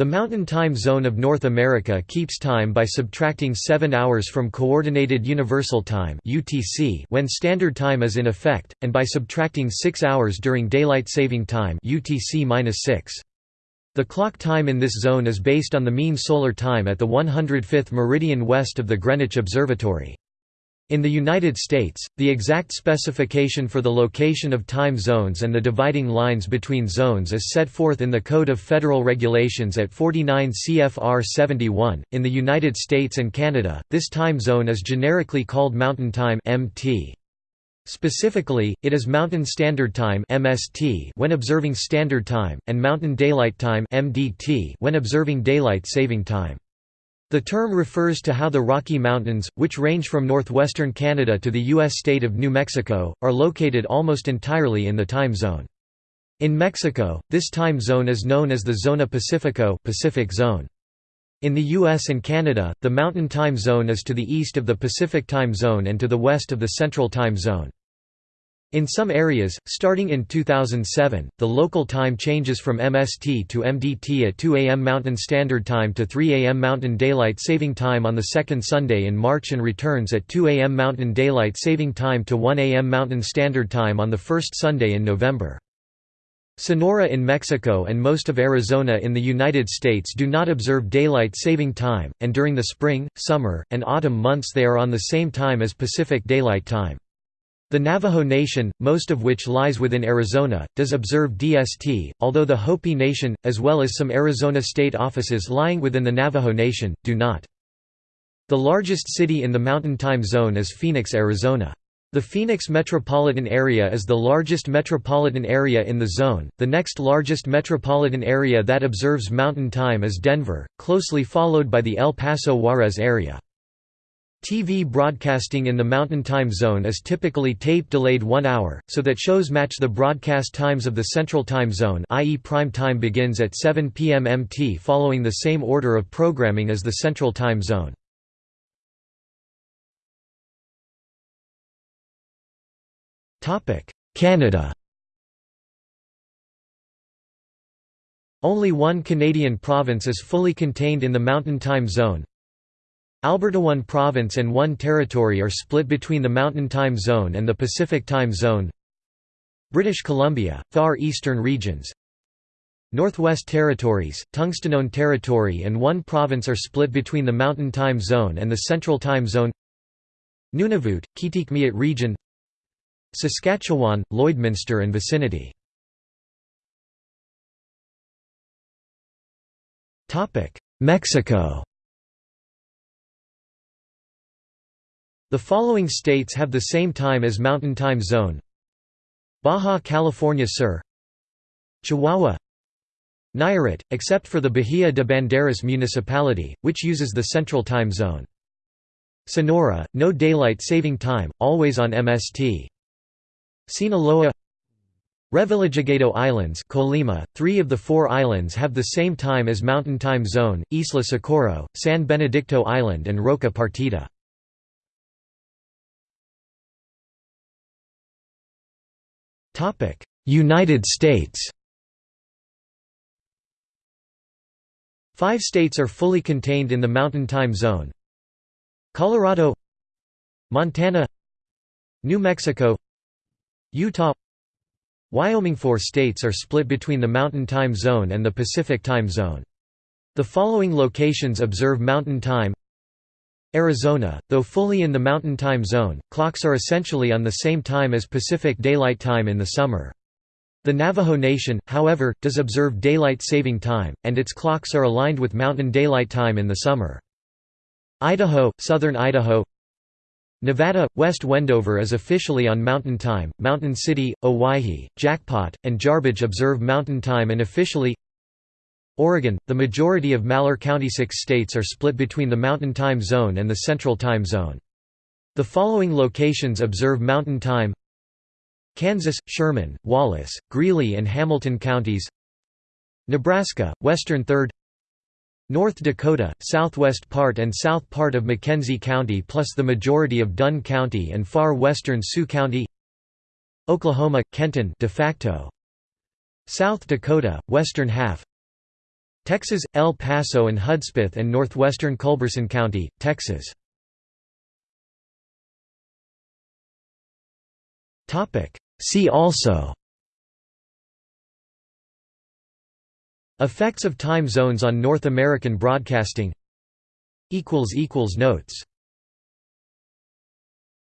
The Mountain Time Zone of North America keeps time by subtracting 7 hours from Coordinated Universal Time (UTC) when Standard Time is in effect, and by subtracting 6 hours during Daylight Saving Time (UTC-6). The clock time in this zone is based on the mean solar time at the 105th meridian west of the Greenwich Observatory. In the United States, the exact specification for the location of time zones and the dividing lines between zones is set forth in the Code of Federal Regulations at 49 CFR 71. In the United States and Canada, this time zone is generically called Mountain Time (MT). Specifically, it is Mountain Standard Time (MST) when observing Standard Time and Mountain Daylight Time (MDT) when observing Daylight Saving Time. The term refers to how the Rocky Mountains, which range from northwestern Canada to the U.S. state of New Mexico, are located almost entirely in the time zone. In Mexico, this time zone is known as the Zona Pacifico Pacific zone. In the US and Canada, the Mountain Time Zone is to the east of the Pacific Time Zone and to the west of the Central Time Zone. In some areas, starting in 2007, the local time changes from MST to MDT at 2 am Mountain Standard Time to 3 am Mountain Daylight Saving Time on the second Sunday in March and returns at 2 am Mountain Daylight Saving Time to 1 am Mountain Standard Time on the first Sunday in November. Sonora in Mexico and most of Arizona in the United States do not observe Daylight Saving Time, and during the spring, summer, and autumn months they are on the same time as Pacific Daylight Time. The Navajo Nation, most of which lies within Arizona, does observe DST, although the Hopi Nation, as well as some Arizona state offices lying within the Navajo Nation, do not. The largest city in the Mountain Time Zone is Phoenix, Arizona. The Phoenix metropolitan area is the largest metropolitan area in the zone. The next largest metropolitan area that observes Mountain Time is Denver, closely followed by the El Paso Juarez area. TV broadcasting in the Mountain Time Zone is typically tape-delayed one hour, so that shows match the broadcast times of the Central Time Zone i.e. prime time begins at 7 p.m. MT following the same order of programming as the Central Time Zone. Canada Only one Canadian province is fully contained in the Mountain Time Zone, Alberta one province and one territory are split between the Mountain Time Zone and the Pacific Time Zone. British Columbia, Far Eastern Regions. Northwest Territories, Tungstenone Territory and one province are split between the Mountain Time Zone and the Central Time Zone. Nunavut, Kitikmeot Region. Saskatchewan, Lloydminster and vicinity. Mexico The following states have the same time as Mountain Time Zone Baja California Sur Chihuahua Nayarit, except for the Bahia de Banderas municipality, which uses the Central Time Zone. Sonora, no daylight saving time, always on MST. Sinaloa Revillagigedo Islands Colima, three of the four islands have the same time as Mountain Time Zone, Isla Socorro, San Benedicto Island and Roca Partida. United States. Five states are fully contained in the Mountain Time Zone. Colorado Montana New Mexico Utah. Wyoming Four states are split between the Mountain Time Zone and the Pacific Time Zone. The following locations observe Mountain Time Arizona, though fully in the Mountain Time Zone, clocks are essentially on the same time as Pacific Daylight Time in the summer. The Navajo Nation, however, does observe Daylight Saving Time, and its clocks are aligned with Mountain Daylight Time in the summer. Idaho, southern Idaho Nevada, West Wendover is officially on Mountain Time, Mountain City, Owyhee, Jackpot, and Jarbidge observe Mountain Time and officially Oregon, the majority of Malheur County six states are split between the Mountain Time Zone and the Central Time Zone. The following locations observe Mountain Time Kansas, Sherman, Wallace, Greeley and Hamilton counties Nebraska, western third North Dakota, southwest part and south part of McKenzie County plus the majority of Dunn County and far western Sioux County Oklahoma, Kenton de facto South Dakota, western half Texas, El Paso and Hudspeth and northwestern Culberson County, Texas. See also. Effects of time zones on North American broadcasting. Notes